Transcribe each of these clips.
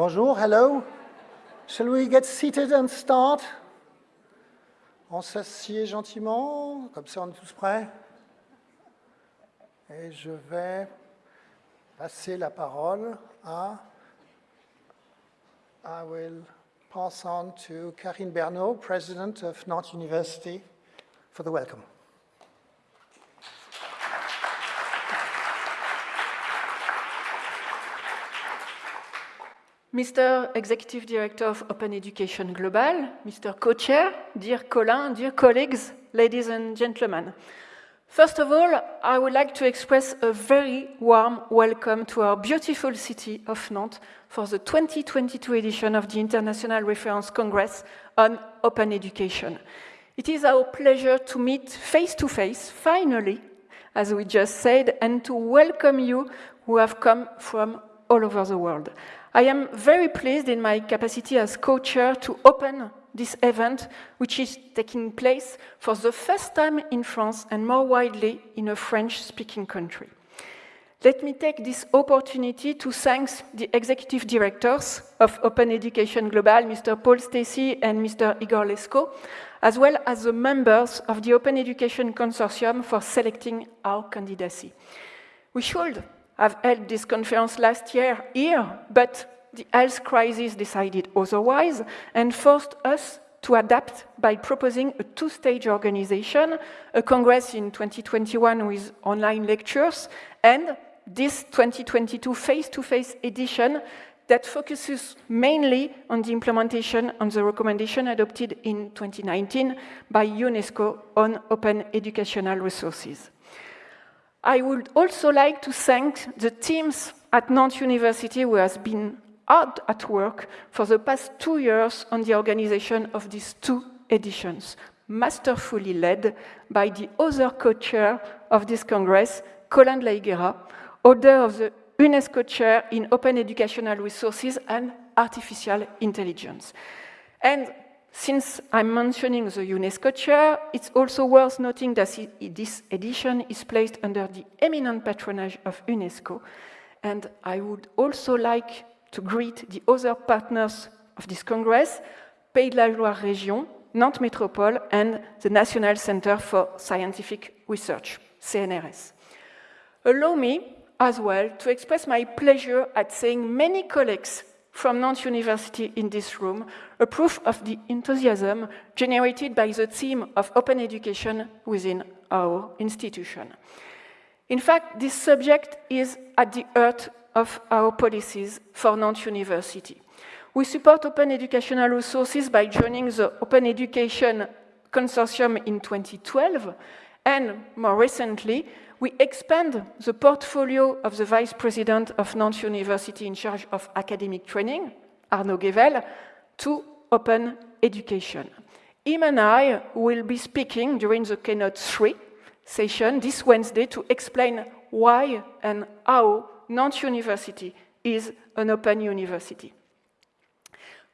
Bonjour, hello. Shall we get seated and start? On s'assied gentiment, comme ça on est tous prêts. Et je vais passer la parole à... I will pass on to Karine Bernot, President of Nantes University, for the welcome. Mr. Executive Director of Open Education Global, Mr. Co-Chair, dear Colin, dear colleagues, ladies and gentlemen. First of all, I would like to express a very warm welcome to our beautiful city of Nantes for the 2022 edition of the International Reference Congress on Open Education. It is our pleasure to meet face-to-face, -face, finally, as we just said, and to welcome you who have come from all over the world. I am very pleased in my capacity as co-chair to open this event, which is taking place for the first time in France and more widely in a French-speaking country. Let me take this opportunity to thank the executive directors of Open Education Global, Mr. Paul Stacey and Mr. Igor Lesko, as well as the members of the Open Education Consortium for selecting our candidacy. We should have held this conference last year here, but the health crisis decided otherwise and forced us to adapt by proposing a two-stage organization, a congress in 2021 with online lectures, and this 2022 face-to-face -face edition that focuses mainly on the implementation on the recommendation adopted in 2019 by UNESCO on open educational resources. I would also like to thank the teams at Nantes University who has been hard at work for the past two years on the organization of these two editions, masterfully led by the other co-chair of this Congress, Colin de la Higuera, holder of the UNESCO Chair in Open Educational Resources and Artificial Intelligence. And since I'm mentioning the UNESCO chair, it's also worth noting that this edition is placed under the eminent patronage of UNESCO. And I would also like to greet the other partners of this Congress, Pays de la Loire Région, Nantes Métropole, and the National Center for Scientific Research, CNRS. Allow me as well to express my pleasure at seeing many colleagues from Nantes University in this room, a proof of the enthusiasm generated by the theme of open education within our institution. In fact, this subject is at the heart of our policies for Nantes University. We support open educational resources by joining the Open Education Consortium in 2012, and more recently, we expand the portfolio of the Vice President of Nantes University in charge of academic training, Arnaud Guével, to open education. Him and I will be speaking during the Keynote 3 session this Wednesday to explain why and how Nantes University is an open university.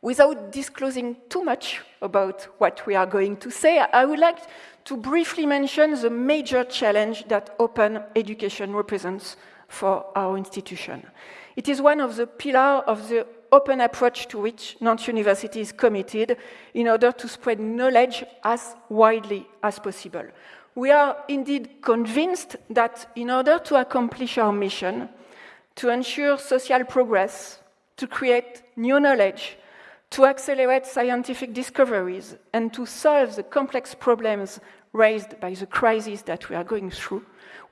Without disclosing too much about what we are going to say, I would like to briefly mention the major challenge that open education represents for our institution. It is one of the pillars of the open approach to which Nantes University is committed in order to spread knowledge as widely as possible. We are indeed convinced that in order to accomplish our mission, to ensure social progress, to create new knowledge, to accelerate scientific discoveries and to solve the complex problems raised by the crisis that we are going through,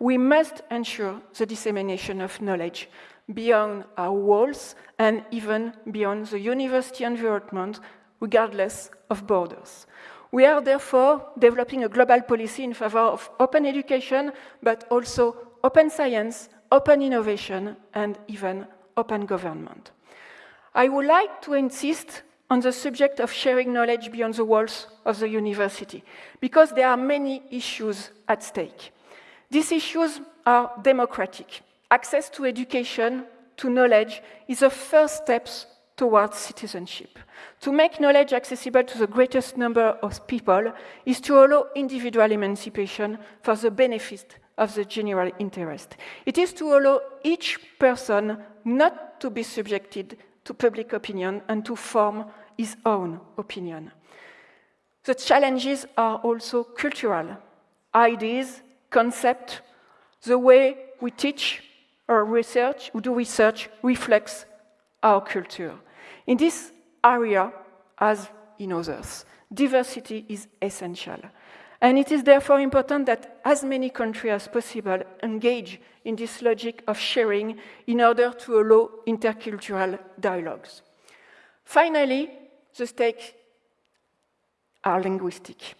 we must ensure the dissemination of knowledge beyond our walls and even beyond the university environment, regardless of borders. We are therefore developing a global policy in favor of open education, but also open science, open innovation, and even open government. I would like to insist on the subject of sharing knowledge beyond the walls of the university, because there are many issues at stake. These issues are democratic. Access to education, to knowledge, is the first steps towards citizenship. To make knowledge accessible to the greatest number of people is to allow individual emancipation for the benefit of the general interest. It is to allow each person not to be subjected to public opinion and to form his own opinion. The challenges are also cultural. Ideas, concepts, the way we teach or research, we do research reflects our culture. In this area, as in others, diversity is essential. And it is therefore important that as many countries as possible engage in this logic of sharing in order to allow intercultural dialogues. Finally, the stakes are linguistic.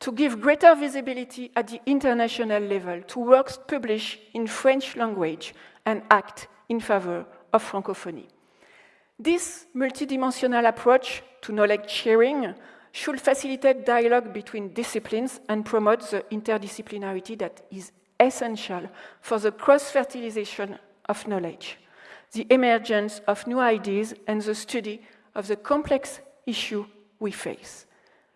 To give greater visibility at the international level to works published in French language and act in favor of Francophonie. This multidimensional approach to knowledge sharing should facilitate dialogue between disciplines and promote the interdisciplinarity that is essential for the cross-fertilization of knowledge, the emergence of new ideas, and the study of the complex issue we face.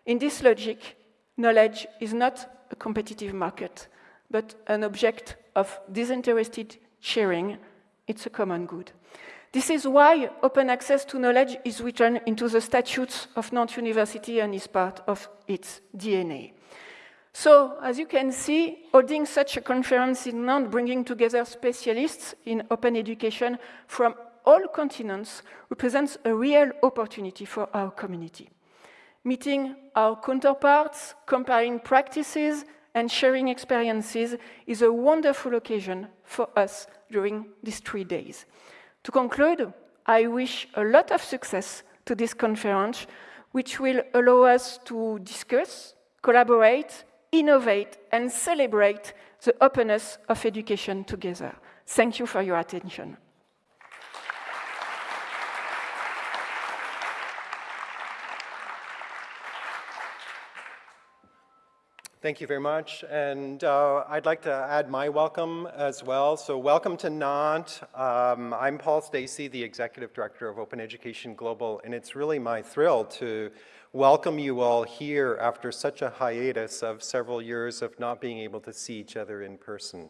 In this logic, knowledge is not a competitive market, but an object of disinterested sharing. It's a common good. This is why open access to knowledge is written into the statutes of Nantes University and is part of its DNA. So, as you can see, holding such a conference in Nantes, bringing together specialists in open education from all continents, represents a real opportunity for our community. Meeting our counterparts, comparing practices, and sharing experiences is a wonderful occasion for us during these three days. To conclude, I wish a lot of success to this conference, which will allow us to discuss, collaborate, innovate, and celebrate the openness of education together. Thank you for your attention. Thank you very much. And uh, I'd like to add my welcome as well. So welcome to Nantes. Um, I'm Paul Stacey, the Executive Director of Open Education Global, and it's really my thrill to welcome you all here after such a hiatus of several years of not being able to see each other in person.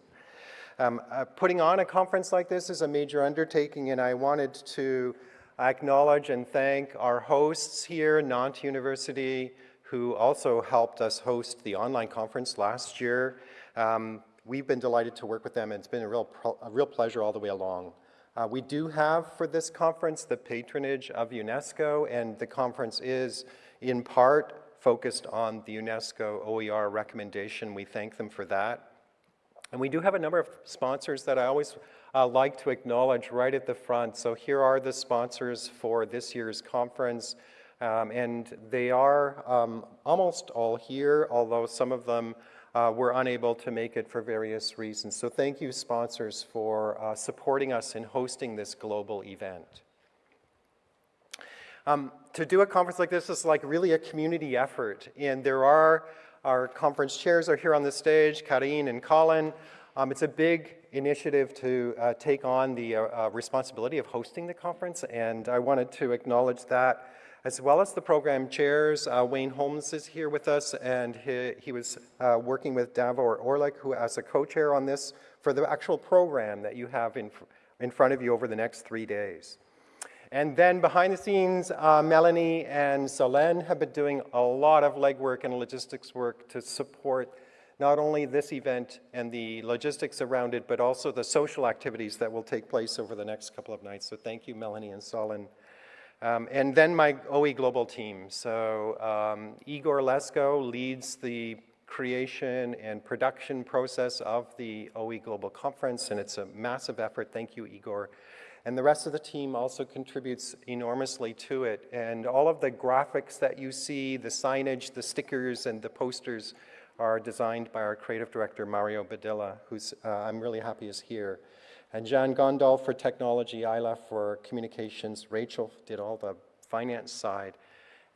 Um, uh, putting on a conference like this is a major undertaking, and I wanted to acknowledge and thank our hosts here, Nantes University, who also helped us host the online conference last year. Um, we've been delighted to work with them, and it's been a real, a real pleasure all the way along. Uh, we do have for this conference the patronage of UNESCO, and the conference is in part focused on the UNESCO OER recommendation. We thank them for that. And we do have a number of sponsors that I always uh, like to acknowledge right at the front. So here are the sponsors for this year's conference. Um, and they are um, almost all here, although some of them uh, were unable to make it for various reasons. So thank you, sponsors, for uh, supporting us in hosting this global event. Um, to do a conference like this is like really a community effort, and there are, our conference chairs are here on the stage, Carine and Colin. Um, it's a big initiative to uh, take on the uh, uh, responsibility of hosting the conference, and I wanted to acknowledge that as well as the program chairs. Uh, Wayne Holmes is here with us, and he, he was uh, working with Davor Orlic, who as a co-chair on this, for the actual program that you have in, in front of you over the next three days. And then behind the scenes, uh, Melanie and Solène have been doing a lot of legwork and logistics work to support not only this event and the logistics around it, but also the social activities that will take place over the next couple of nights. So thank you, Melanie and Solène. Um, and then my OE Global team. So um, Igor Lesko leads the creation and production process of the OE Global Conference, and it's a massive effort. Thank you, Igor. And the rest of the team also contributes enormously to it. And all of the graphics that you see, the signage, the stickers, and the posters are designed by our creative director, Mario Badilla, who's uh, I'm really happy is here. And John Gondal for technology, Isla for communications, Rachel did all the finance side,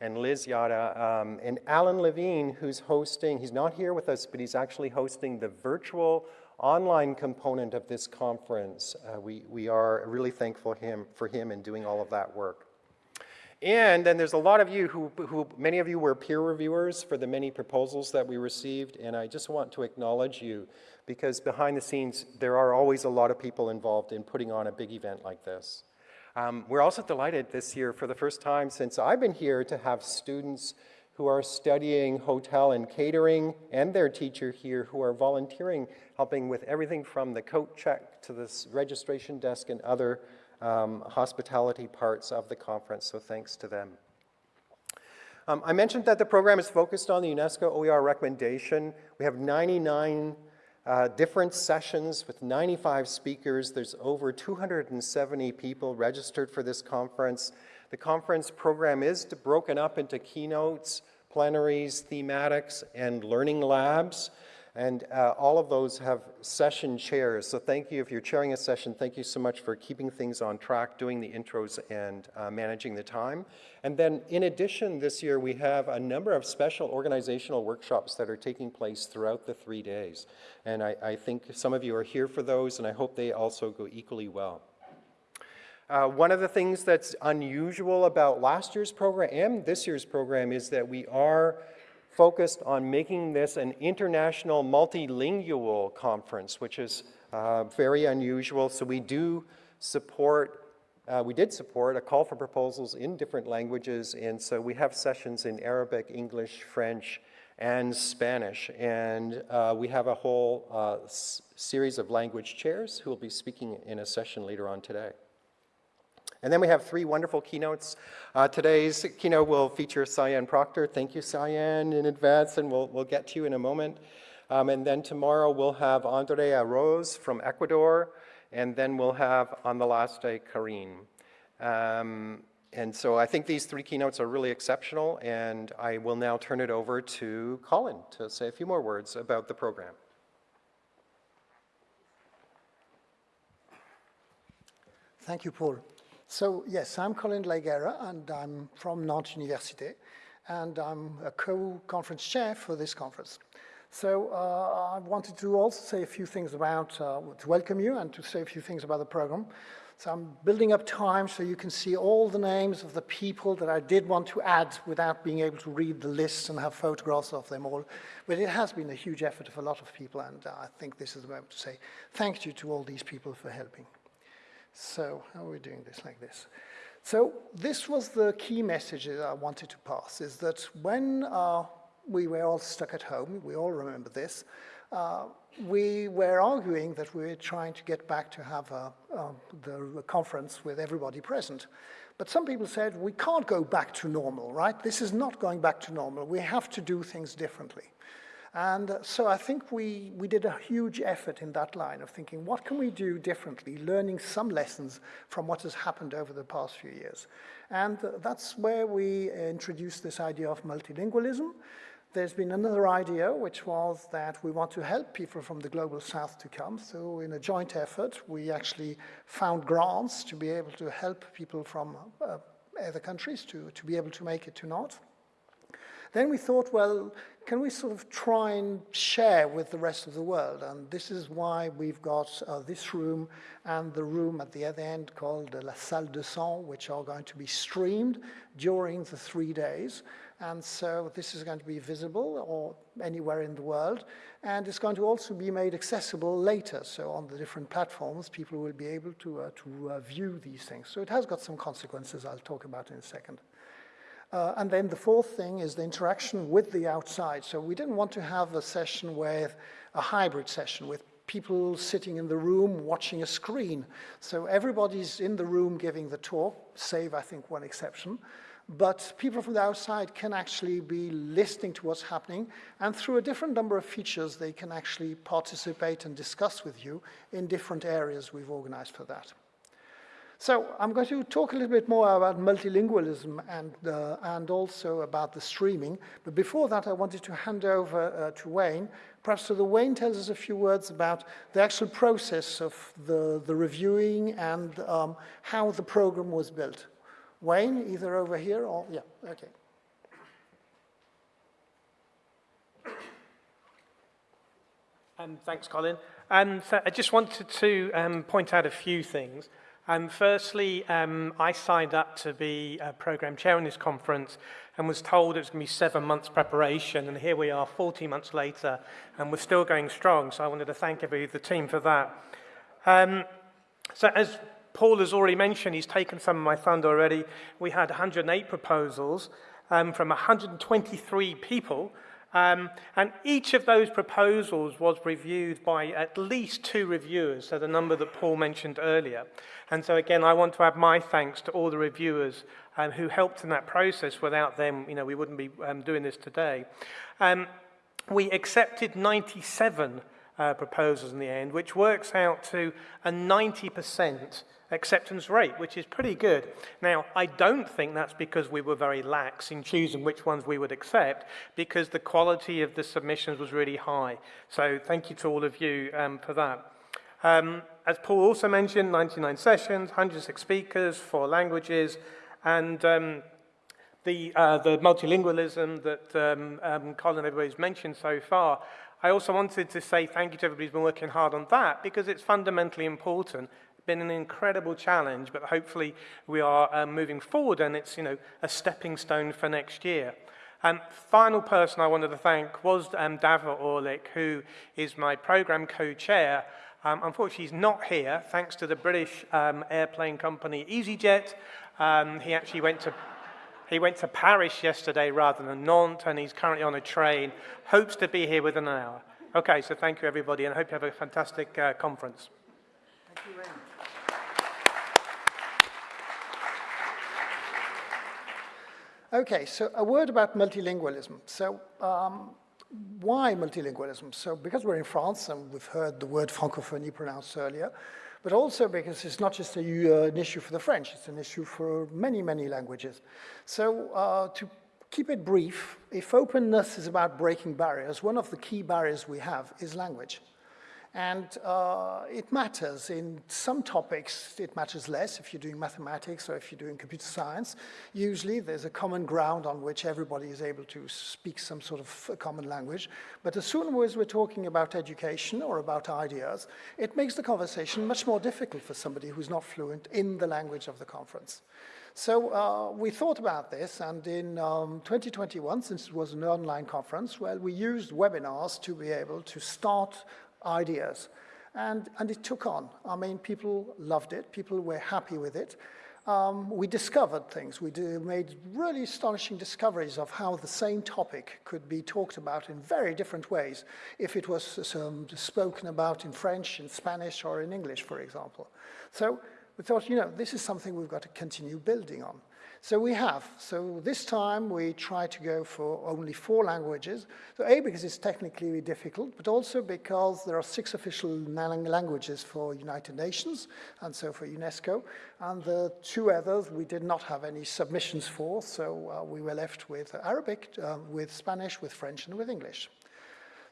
and Liz Yada, um, and Alan Levine, who's hosting, he's not here with us, but he's actually hosting the virtual online component of this conference. Uh, we, we are really thankful him, for him in doing all of that work. And then there's a lot of you who, who, many of you were peer reviewers for the many proposals that we received, and I just want to acknowledge you because behind the scenes, there are always a lot of people involved in putting on a big event like this. Um, we're also delighted this year, for the first time since I've been here, to have students who are studying hotel and catering and their teacher here who are volunteering, helping with everything from the coat check to the registration desk and other um, hospitality parts of the conference, so thanks to them. Um, I mentioned that the program is focused on the UNESCO OER recommendation. We have 99 uh, different sessions with 95 speakers. There's over 270 people registered for this conference. The conference program is broken up into keynotes, plenaries, thematics, and learning labs. And uh, all of those have session chairs. So thank you if you're chairing a session. Thank you so much for keeping things on track, doing the intros and uh, managing the time. And then in addition, this year we have a number of special organizational workshops that are taking place throughout the three days. And I, I think some of you are here for those and I hope they also go equally well. Uh, one of the things that's unusual about last year's program and this year's program is that we are focused on making this an international multilingual conference, which is uh, very unusual. So we do support, uh, we did support a call for proposals in different languages. And so we have sessions in Arabic, English, French, and Spanish. And uh, we have a whole uh, series of language chairs who will be speaking in a session later on today. And then we have three wonderful keynotes. Uh, today's keynote will feature Cyan Proctor. Thank you, Cyan, in advance, and we'll, we'll get to you in a moment. Um, and then tomorrow we'll have Andrea Rose from Ecuador, and then we'll have, on the last day, Carine. Um, and so I think these three keynotes are really exceptional, and I will now turn it over to Colin to say a few more words about the program. Thank you, Paul. So yes, I'm Colin de la Higuera, and I'm from Nantes Université, and I'm a co-conference chair for this conference. So uh, I wanted to also say a few things about, uh, to welcome you and to say a few things about the program. So I'm building up time so you can see all the names of the people that I did want to add without being able to read the list and have photographs of them all. But it has been a huge effort of a lot of people, and uh, I think this is the moment to say thank you to all these people for helping. So how are we doing this like this? So this was the key message that I wanted to pass, is that when uh, we were all stuck at home, we all remember this, uh, we were arguing that we were trying to get back to have a, uh, the conference with everybody present. But some people said, we can't go back to normal, right? This is not going back to normal. We have to do things differently. And so I think we, we did a huge effort in that line of thinking, what can we do differently, learning some lessons from what has happened over the past few years. And that's where we introduced this idea of multilingualism. There's been another idea, which was that we want to help people from the global south to come. So in a joint effort, we actually found grants to be able to help people from uh, other countries to, to be able to make it to Nantes. Then we thought, well, can we sort of try and share with the rest of the world? And this is why we've got uh, this room and the room at the other end called La Salle de Sang, which are going to be streamed during the three days. And so this is going to be visible or anywhere in the world. And it's going to also be made accessible later. So on the different platforms, people will be able to, uh, to uh, view these things. So it has got some consequences I'll talk about in a second. Uh, and then the fourth thing is the interaction with the outside. So we didn't want to have a session with a hybrid session with people sitting in the room watching a screen. So everybody's in the room giving the talk, save I think one exception. But people from the outside can actually be listening to what's happening, and through a different number of features, they can actually participate and discuss with you in different areas we've organized for that. So I'm going to talk a little bit more about multilingualism and, uh, and also about the streaming. But before that, I wanted to hand over uh, to Wayne. Perhaps so the Wayne tells us a few words about the actual process of the, the reviewing and um, how the program was built. Wayne, either over here or, yeah, okay. Um, thanks, Colin. Um, so I just wanted to um, point out a few things. Um, firstly, um, I signed up to be a program chair in this conference and was told it was going to be seven months preparation, and here we are 40 months later, and we're still going strong, so I wanted to thank every the team for that. Um, so as Paul has already mentioned, he's taken some of my thunder already. We had 108 proposals um, from 123 people. Um, and each of those proposals was reviewed by at least two reviewers, so the number that Paul mentioned earlier. And so again, I want to add my thanks to all the reviewers um, who helped in that process. Without them, you know, we wouldn't be um, doing this today. Um, we accepted 97 uh, proposals in the end, which works out to a 90% acceptance rate, which is pretty good. Now, I don't think that's because we were very lax in choosing which ones we would accept, because the quality of the submissions was really high. So thank you to all of you um, for that. Um, as Paul also mentioned, 99 sessions, 106 speakers, four languages, and um, the, uh, the multilingualism that um, um, Colin everybody's mentioned so far. I also wanted to say thank you to everybody who's been working hard on that because it's fundamentally important It's been an incredible challenge, but hopefully we are um, moving forward and it's, you know, a stepping stone for next year. And um, final person I wanted to thank was um, Davor Orlic, who is my program co-chair. Um, unfortunately, he's not here, thanks to the British um, airplane company EasyJet. Um, he actually went to he went to Paris yesterday rather than Nantes, and he's currently on a train. Hopes to be here within an hour. Okay, so thank you, everybody, and I hope you have a fantastic uh, conference. Thank you very much. Okay, so a word about multilingualism. So um, why multilingualism? So because we're in France and we've heard the word francophonie pronounced earlier, but also because it's not just a, uh, an issue for the French, it's an issue for many, many languages. So uh, to keep it brief, if openness is about breaking barriers, one of the key barriers we have is language. And uh, it matters. In some topics, it matters less if you're doing mathematics or if you're doing computer science. Usually, there's a common ground on which everybody is able to speak some sort of common language. But as soon as we're talking about education or about ideas, it makes the conversation much more difficult for somebody who's not fluent in the language of the conference. So uh, we thought about this, and in um, 2021, since it was an online conference, well, we used webinars to be able to start ideas. And, and it took on. I mean, people loved it. People were happy with it. Um, we discovered things. We do, made really astonishing discoveries of how the same topic could be talked about in very different ways if it was um, spoken about in French, in Spanish, or in English, for example. So we thought, you know, this is something we've got to continue building on. So we have. So this time we try to go for only four languages. So A, because it's technically difficult, but also because there are six official languages for United Nations, and so for UNESCO. And the two others we did not have any submissions for, so uh, we were left with Arabic, uh, with Spanish, with French, and with English.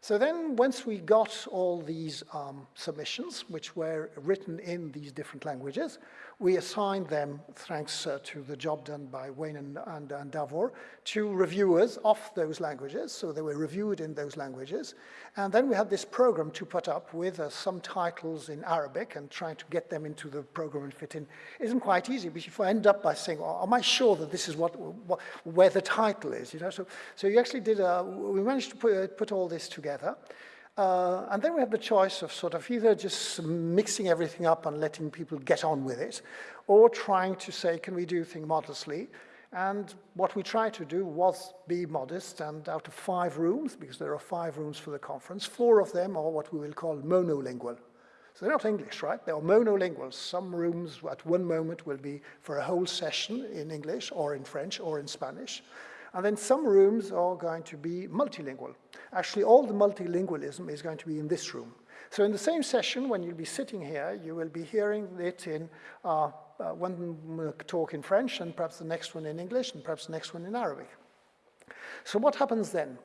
So then once we got all these um, submissions, which were written in these different languages, we assigned them, thanks uh, to the job done by Wayne and, and, and, Davor, to reviewers of those languages. So they were reviewed in those languages. And then we had this program to put up with uh, some titles in Arabic and trying to get them into the program and fit in. isn't quite easy, but if I end up by saying, oh, am I sure that this is what, what, where the title is? You know? so, so you actually did, a, we managed to put, uh, put all this together. Uh, and then we have the choice of sort of either just mixing everything up and letting people get on with it, or trying to say, can we do things modestly? And what we tried to do was be modest, and out of five rooms, because there are five rooms for the conference, four of them are what we will call monolingual. So they're not English, right? They are monolingual. Some rooms at one moment will be for a whole session in English or in French or in Spanish. And then some rooms are going to be multilingual. Actually, all the multilingualism is going to be in this room. So in the same session, when you'll be sitting here, you will be hearing it in uh, uh, one talk in French, and perhaps the next one in English, and perhaps the next one in Arabic. So what happens then?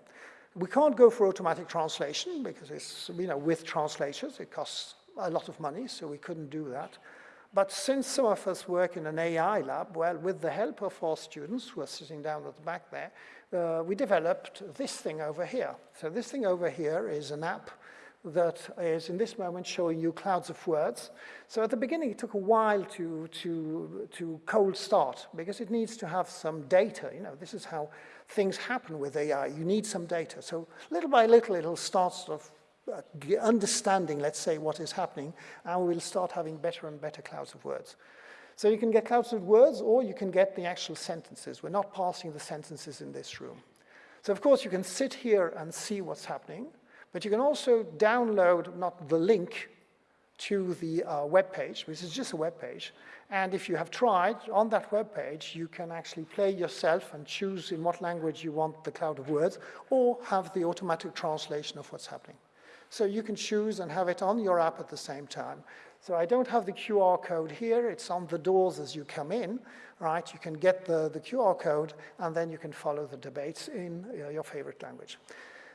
We can't go for automatic translation because it's, you know, with translators, it costs a lot of money, so we couldn't do that. But since some of us work in an AI lab, well, with the help of our students who are sitting down at the back there, uh, we developed this thing over here. So this thing over here is an app that is in this moment showing you clouds of words. So at the beginning, it took a while to, to, to cold start because it needs to have some data. You know, this is how things happen with AI. You need some data. So little by little, it'll start sort of understanding, let's say, what is happening, and we'll start having better and better clouds of words. So you can get clouds of words, or you can get the actual sentences. We're not passing the sentences in this room. So of course, you can sit here and see what's happening, but you can also download, not the link, to the uh, web page, which is just a web page. And if you have tried, on that web page, you can actually play yourself and choose in what language you want the cloud of words, or have the automatic translation of what's happening. So you can choose and have it on your app at the same time. So I don't have the QR code here, it's on the doors as you come in, right? You can get the, the QR code, and then you can follow the debates in uh, your favorite language.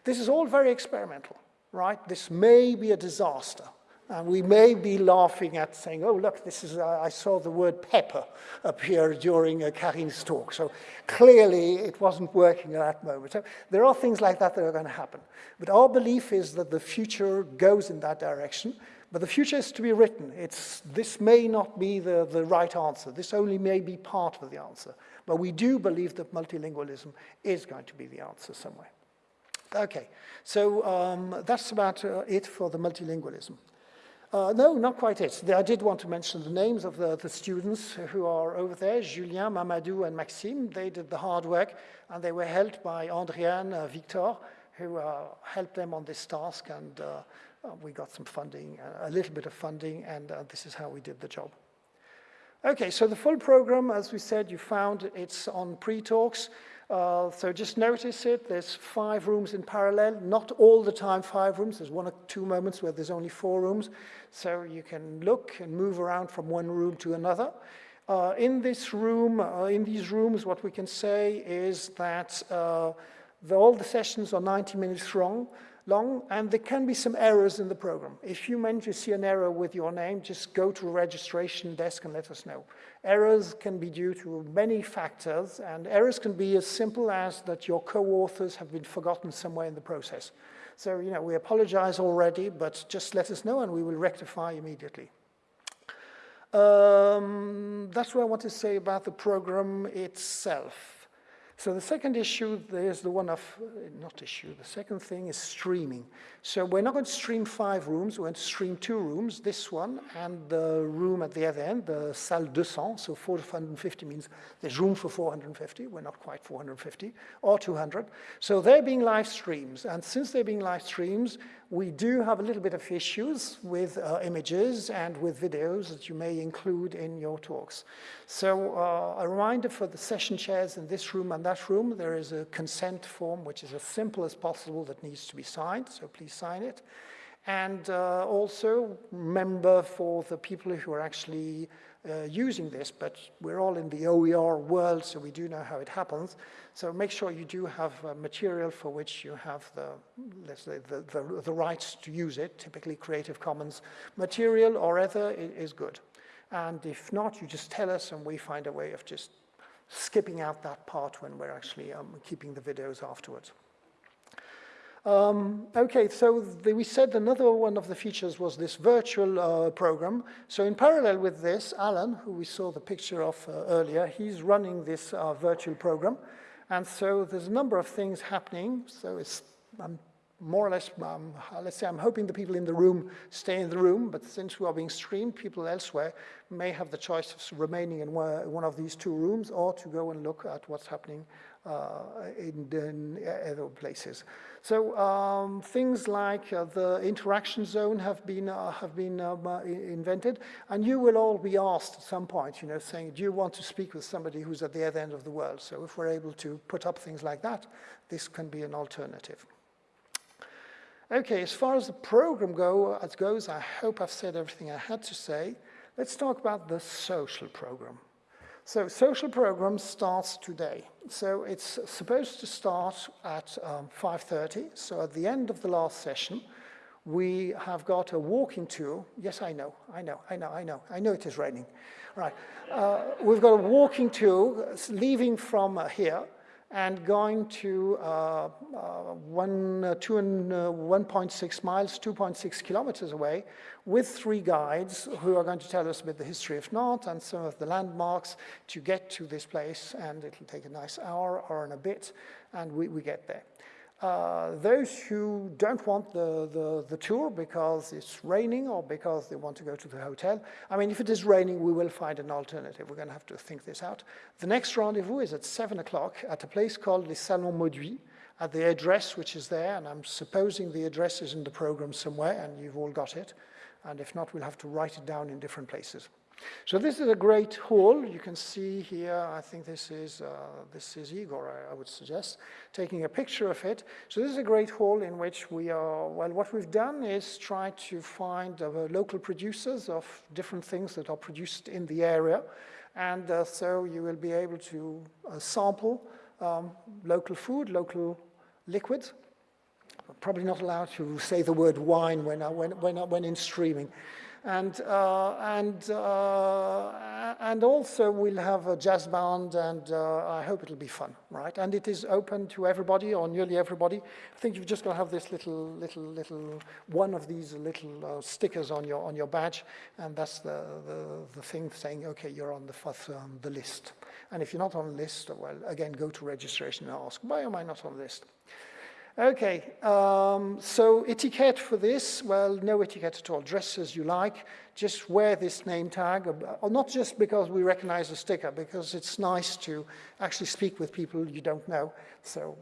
This is all very experimental, right? This may be a disaster, and we may be laughing at saying, oh, look, this is, uh, I saw the word pepper appear during uh, Carine's talk. So clearly it wasn't working at that moment. So there are things like that that are going to happen. But our belief is that the future goes in that direction. But the future is to be written. It's, this may not be the, the right answer. This only may be part of the answer. But we do believe that multilingualism is going to be the answer somewhere. Okay, so um, that's about uh, it for the multilingualism. Uh, no, not quite it. I did want to mention the names of the, the students who are over there, Julien, Mamadou, and Maxime. They did the hard work, and they were helped by Andriane, uh, Victor, who uh, helped them on this task, and uh, uh, we got some funding, uh, a little bit of funding, and this is how we did the job. Okay, so the full program, as we said, you found it's on Pretalx. Uh, so just notice it, there's five rooms in parallel, not all the time five rooms, there's one or two moments where there's only four rooms, so you can look and move around from one room to another. Uh, in this room, uh, in these rooms, what we can say is that uh, the, all the sessions are 90 minutes long, long, and there can be some errors in the program. If you manage to see an error with your name, just go to registration desk and let us know. Errors can be due to many factors, and errors can be as simple as that your co-authors have been forgotten somewhere in the process. So, you know, we apologize already, but just let us know and we will rectify immediately. Um, that's what I want to say about the program itself. So the second issue, there's the one of, uh, not issue, the second thing is streaming. So we're not going to stream five rooms, we're going to stream two rooms, this one and the room at the other end, the salle 200, so 450 means there's room for 450, we're not quite 450, or 200. So they're being live streams, and since they're being live streams, we do have a little bit of issues with uh, images and with videos that you may include in your talks. So uh, a reminder for the session chairs in this room and that room, there is a consent form which is as simple as possible that needs to be signed, so please sign it. And uh, also remember for the people who are actually uh, using this, but we're all in the OER world, so we do know how it happens. So make sure you do have uh, material for which you have the, let's say, the, the, the, rights to use it, typically Creative Commons material or other is good. And if not, you just tell us and we find a way of just skipping out that part when we're actually um, keeping the videos afterwards. Um, okay, so the, we said another one of the features was this virtual uh, program. So in parallel with this, Alan, who we saw the picture of uh, earlier, he's running this uh, virtual program. And so there's a number of things happening. So I'm more or less, um, let's say I'm hoping the people in the room stay in the room, but since we are being streamed, people elsewhere may have the choice of remaining in one of these two rooms or to go and look at what's happening uh, in, in, other places. So um, things like uh, the interaction zone have been, uh, have been um, uh, invented, and you will all be asked at some point, you know, saying, do you want to speak with somebody who's at the other end of the world? So if we're able to put up things like that, this can be an alternative. Okay, as far as the program go, as goes, I hope I've said everything I had to say. Let's talk about the social program. So social program starts today. So it's supposed to start at um, 5.30. So at the end of the last session, we have got a walking tour. Yes, I know, I know, I know, I know. I know it is raining. Right. Uh, we've got a walking tour leaving from uh, here and going to uh, uh, one, uh, two and uh, 1.6 miles, 2.6 kilometers away, with three guides who are going to tell us a bit the history of Nantes and some of the landmarks to get to this place, and it'll take a nice hour or a bit, and we, we get there. Uh, those who don't want the, the, the tour because it's raining or because they want to go to the hotel, I mean, if it is raining, we will find an alternative. We're going to have to think this out. The next rendezvous is at 7 o'clock at a place called Les Salons Mauduit, at the address which is there, and I'm supposing the address is in the program somewhere, and you've all got it. And if not, we'll have to write it down in different places. So this is a great hall. You can see here, I think this is, uh, this is Igor, I, I, would suggest, taking a picture of it. So this is a great hall in which we are, well, what we've done is try to find uh, local producers of different things that are produced in the area. And uh, so you will be able to uh, sample um, local food, local liquids. Probably not allowed to say the word wine when, when, when, when in streaming. And, uh, and, uh, and also we'll have a jazz band and uh, I hope it'll be fun, right? And it is open to everybody or nearly everybody. I think you've just got to have this little, little, little, one of these little uh, stickers on your, on your badge and that's the, the, the thing saying, okay, you're on the, um, the list. And if you're not on the list, well, again, go to registration and ask, why am I not on the list? Okay, um, so etiquette for this, well, no etiquette at all. Dress as you like, just wear this name tag, or not just because we recognize the sticker, because it's nice to actually speak with people you don't know. So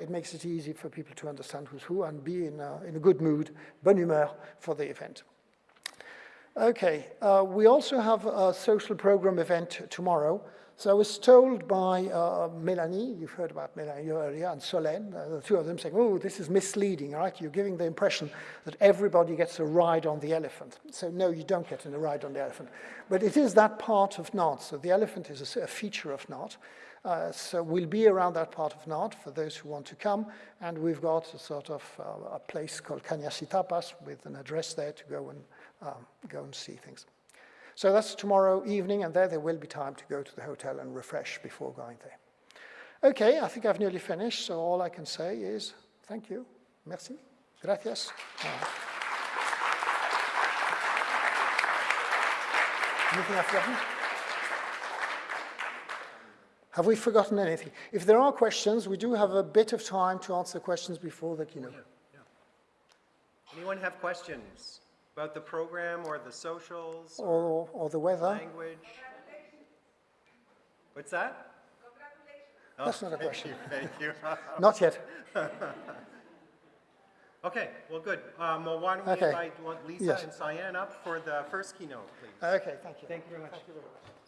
it makes it easy for people to understand who's who and be in a, in a good mood, bonne humeur for the event. Okay, uh, we also have a social program event tomorrow. So I was told by uh, Melanie, you've heard about Melanie earlier, and Solène, uh, the two of them saying, oh, this is misleading, right? You're giving the impression that everybody gets a ride on the elephant. So no, you don't get a ride on the elephant. But it is that part of Nantes. So the elephant is a, a feature of Nantes. Uh, so we'll be around that part of Nantes for those who want to come. And we've got a sort of uh, a place called Cañas y Tapas with an address there to go and, um, go and see things. So that's tomorrow evening, and there there will be time to go to the hotel and refresh before going there. Okay, I think I've nearly finished, so all I can say is thank you, merci, gracias. Anything I've forgotten? Have we forgotten anything? If there are questions, we do have a bit of time to answer questions before the keynote. Yeah, yeah. Anyone have questions? About the program or the socials? Or, or the weather? Language? What's that? Oh, That's not a question. Thank you. not yet. okay, well, good. Um, well, why don't we okay. invite Lisa yes. and Cyan up for the first keynote, please? Okay, thank you. Thank you very much. Thank you very much.